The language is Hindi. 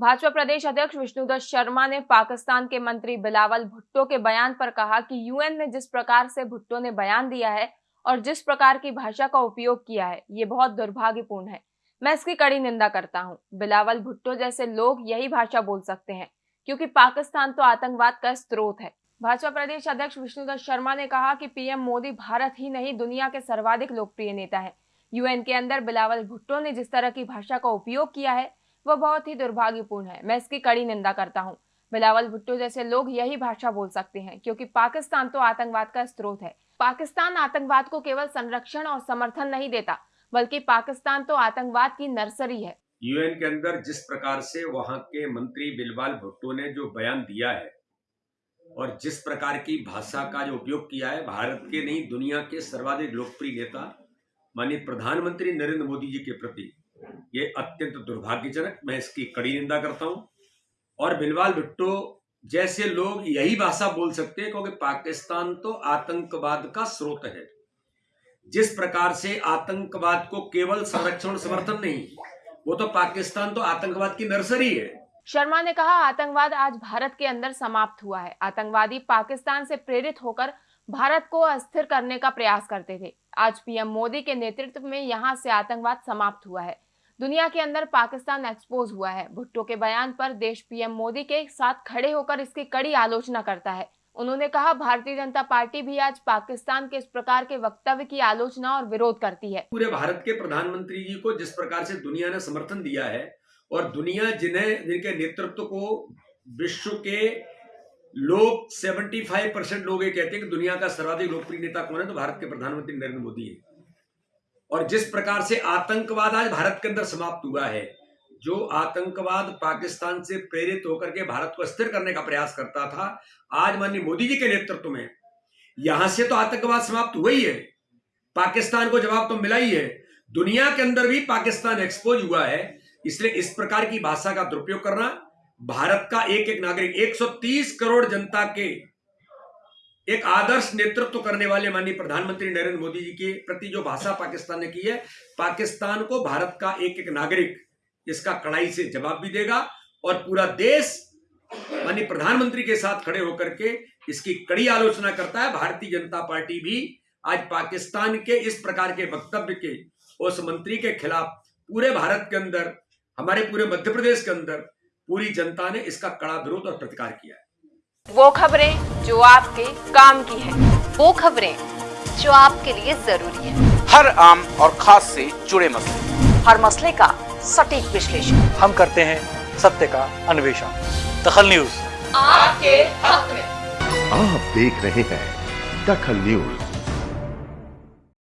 भाजपा प्रदेश अध्यक्ष विष्णुदत्त शर्मा ने पाकिस्तान के मंत्री बिलावल भुट्टो के बयान पर कहा कि यूएन में जिस प्रकार से भुट्टो ने बयान दिया है और जिस प्रकार की भाषा का उपयोग किया है, ये बहुत दुर्भाग्यपूर्ण है। मैं इसकी कड़ी निंदा करता हूँ। बिलावल भुट्टो जैसे लोग यही भाषा बोल सकते हैं, क्योंकि पाकिस्तान तो आतंकवाद का स्त्रोत है। भाजपा प्रदेश अध्यक्ष विष्णुदत्त शर्मा ने कहा कि पीएम मोदी भारत ही नहीं, दुनिया के सर्वाधिक लोकप्रिय नेता है। यूएन के अंदर बिलावल भुट्टो ने जिस तरह की भाषा का उपयोग किया है वह बहुत ही दुर्भाग्यपूर्ण है। मैं इसकी कड़ी निंदा करता हूँ। बिलावल भुट्टो जैसे लोग यही भाषा बोल सकते हैं, क्योंकि पाकिस्तान तो आतंकवाद का स्रोत है। पाकिस्तान आतंकवाद को केवल संरक्षण और समर्थन नहीं देता, बल्कि पाकिस्तान तो आतंकवाद की नर्सरी है। यूएन के अंदर जिस प्रकार से वहाँ के मंत्री बिलवाल भुट्टो ने जो बयान दिया है, और जिस प्रकार की भाषा का जो उपयोग किया है, भारत के नहीं, दुनिया के सर्वाधिक लोकप्रिय नेता, माननीय प्रधानमंत्री नरेंद्र मोदी जी के प्रति ये अत्यंत दुर्भाग्यजनक, मैं इसकी कड़ी निंदा करता हूँ। और बिलवाल भुट्टो जैसे लोग यही भाषा बोल सकते हैं, क्योंकि पाकिस्तान तो आतंकवाद का स्रोत है। जिस प्रकार से आतंकवाद को केवल संरक्षण समर्थन नहीं, वो तो पाकिस्तान तो आतंकवाद की नर्सरी है। शर्मा ने कहा, आतंकवाद आज भारत के अंदर समाप्त हुआ है। आतंकवादी पाकिस्तान से प्रेरित होकर भारत को अस्थिर करने का प्रयास करते थे। आज पीएम मोदी के नेतृत्व में यहाँ से आतंकवाद समाप्त हुआ है। दुनिया के अंदर पाकिस्तान एक्सपोज हुआ है। भुट्टो के बयान पर देश पीएम मोदी के साथ खड़े होकर इसकी कड़ी आलोचना करता है। उन्होंने कहा, भारतीय जनता पार्टी भी आज पाकिस्तान के इस प्रकार के वक्तव्य की आलोचना और विरोध करती है। पूरे भारत के प्रधानमंत्री जी को जिस प्रकार से दुनिया ने समर्थन दिया है और दुनिया जिन्हें, जिनके नेतृत्व को विश्व के लोग 75 परसेंट लोग ये कहते हैं कि दुनिया का सर्वाधिक लोकप्रिय नेता कौन है तो भारत के प्रधानमंत्री नरेंद्र मोदी है। और जिस प्रकार से आतंकवाद आज भारत के अंदर समाप्त हुआ है, जो आतंकवाद पाकिस्तान से प्रेरित होकर के भारत को स्थिर करने का प्रयास करता था, आज माननीय मोदी जी के नेतृत्व में, यहाँ से तो आतंकवाद समाप्त हुआ ही है। पाकिस्तान को जवाब तो मिला ही है। दुनिया के अंदर भी पाकिस्तान एक्सपोज हुआ है, इसलिए इस प्रकार की भाषा का दुरुपयोग करना, भारत का एक एक नागरिक 130 करोड़ जनता के एक आदर्श नेतृत्व करने वाले माननीय प्रधानमंत्री नरेंद्र मोदी जी के प्रति जो भाषा पाकिस्तान ने की है, पाकिस्तान को भारत का एक एक नागरिक इसका कड़ाई से जवाब भी देगा और पूरा देश माननीय प्रधानमंत्री के साथ खड़े होकर के इसकी कड़ी आलोचना करता है। भारतीय जनता पार्टी भी आज पाकिस्तान के इस प्रकार के वक्तव्य के उस मंत्री के खिलाफ पूरे भारत के अंदर, हमारे पूरे मध्य प्रदेश के अंदर पूरी जनता ने इसका कड़ा विरोध और प्रतिकार किया है। वो खबरें जो आपके काम की है। वो खबरें जो आपके लिए ज़रूरी है। हर आम और खास से जुड़े मसले। हर मसले का सटीक विश्लेषण। हम करते हैं सत्य का अन्वेषण। दखल न्यूज़। आपके हक में। आप देख रहे हैं दखल न्यूज़।